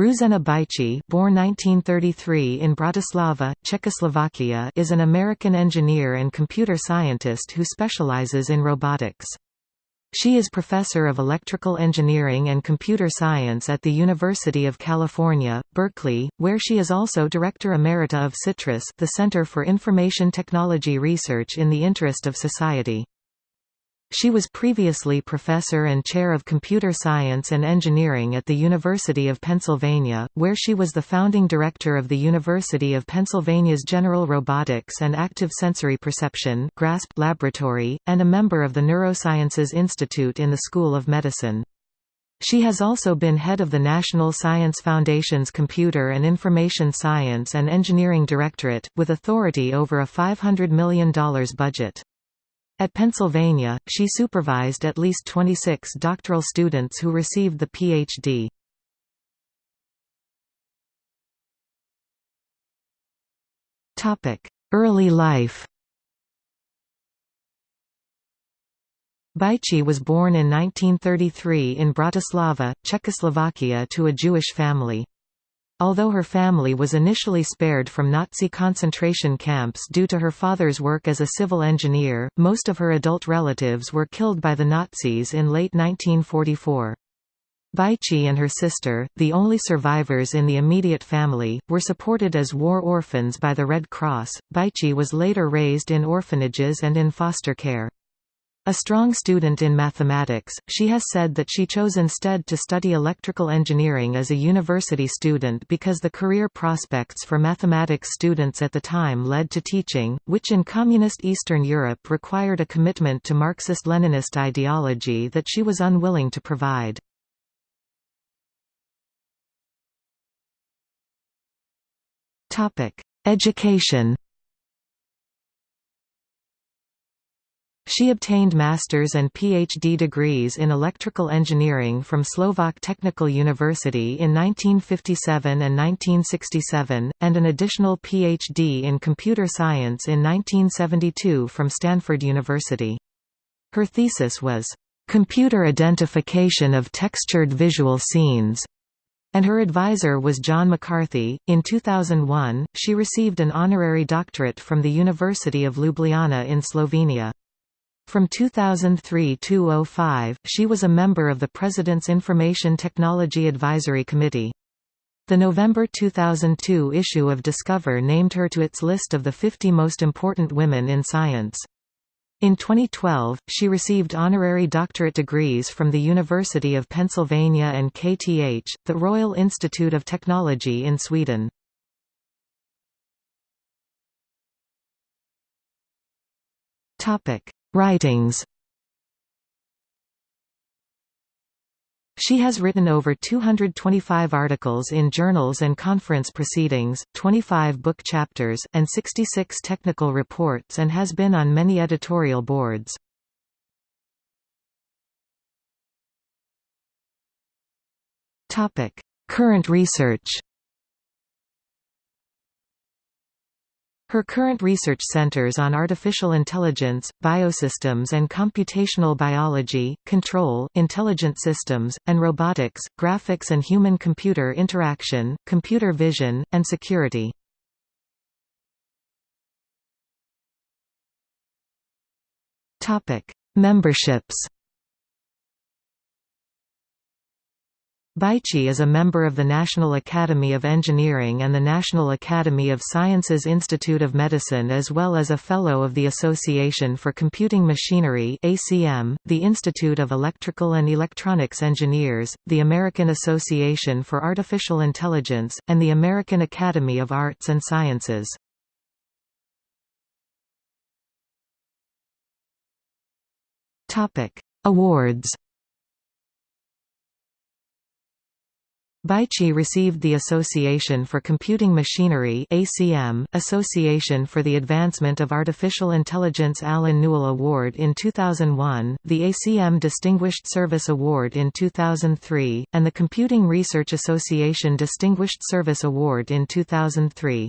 Ruzena Bajcsy born 1933 in Bratislava, Czechoslovakia is an American engineer and computer scientist who specializes in robotics. She is professor of electrical engineering and computer science at the University of California, Berkeley, where she is also director emerita of CITRIS the Center for Information Technology Research in the Interest of Society. She was previously professor and chair of computer science and engineering at the University of Pennsylvania, where she was the founding director of the University of Pennsylvania's General Robotics and Active Sensory Perception laboratory, and a member of the Neurosciences Institute in the School of Medicine. She has also been head of the National Science Foundation's Computer and Information Science and Engineering Directorate, with authority over a $500 million budget. At Pennsylvania, she supervised at least 26 doctoral students who received the Ph.D. Early life Bajcsy was born in 1933 in Bratislava, Czechoslovakia to a Jewish family. Although her family was initially spared from Nazi concentration camps due to her father's work as a civil engineer, most of her adult relatives were killed by the Nazis in late 1944. Bajcsy and her sister, the only survivors in the immediate family, were supported as war orphans by the Red Cross. Bajcsy was later raised in orphanages and in foster care. A strong student in mathematics, she has said that she chose instead to study electrical engineering as a university student because the career prospects for mathematics students at the time led to teaching, which in communist Eastern Europe required a commitment to Marxist-Leninist ideology that she was unwilling to provide. Education She obtained master's and PhD degrees in electrical engineering from Slovak Technical University in 1957 and 1967, and an additional PhD in computer science in 1972 from Stanford University. Her thesis was, "...computer identification of textured visual scenes." and her advisor was John McCarthy. In 2001, she received an honorary doctorate from the University of Ljubljana in Slovenia. From 2003–05, she was a member of the President's Information Technology Advisory Committee. The November 2002 issue of Discover named her to its list of the 50 most important women in science. In 2012, she received honorary doctorate degrees from the University of Pennsylvania and KTH, the Royal Institute of Technology in Sweden. Topic: Writings She has written over 225 articles in journals and conference proceedings, 25 book chapters, and 66 technical reports and has been on many editorial boards. Current research Her current research centers on artificial intelligence, biosystems and computational biology, control, intelligent systems, and robotics, graphics and human-computer interaction, computer vision, and security. Memberships Bajcsy is a member of the National Academy of Engineering and the National Academy of Sciences Institute of Medicine as well as a Fellow of the Association for Computing Machinery ACM, the Institute of Electrical and Electronics Engineers, the American Association for Artificial Intelligence, and the American Academy of Arts and Sciences. Awards Bajcsy received the Association for Computing Machinery ACM, Association for the Advancement of Artificial Intelligence Allen Newell Award in 2001, the ACM Distinguished Service Award in 2003, and the Computing Research Association Distinguished Service Award in 2003.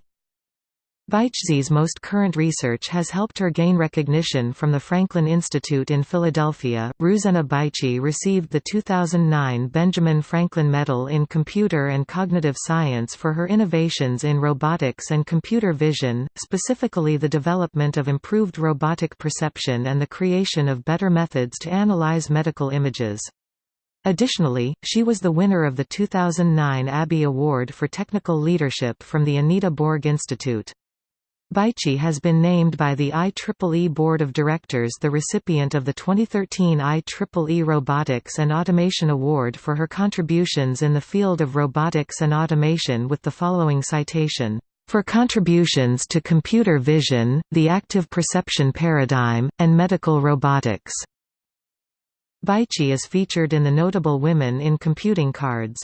Bajcsy's most current research has helped her gain recognition from the Franklin Institute in Philadelphia. Ruzena Bajcsy received the 2009 Benjamin Franklin Medal in Computer and Cognitive Science for her innovations in robotics and computer vision, specifically the development of improved robotic perception and the creation of better methods to analyze medical images. Additionally, she was the winner of the 2009 ABIE Award for Technical Leadership from the Anita Borg Institute. Bajcsy has been named by the IEEE Board of Directors the recipient of the 2013 IEEE Robotics and Automation Award for her contributions in the field of robotics and automation with the following citation, "...for contributions to computer vision, the active perception paradigm, and medical robotics." Bajcsy is featured in the Notable Women in Computing cards.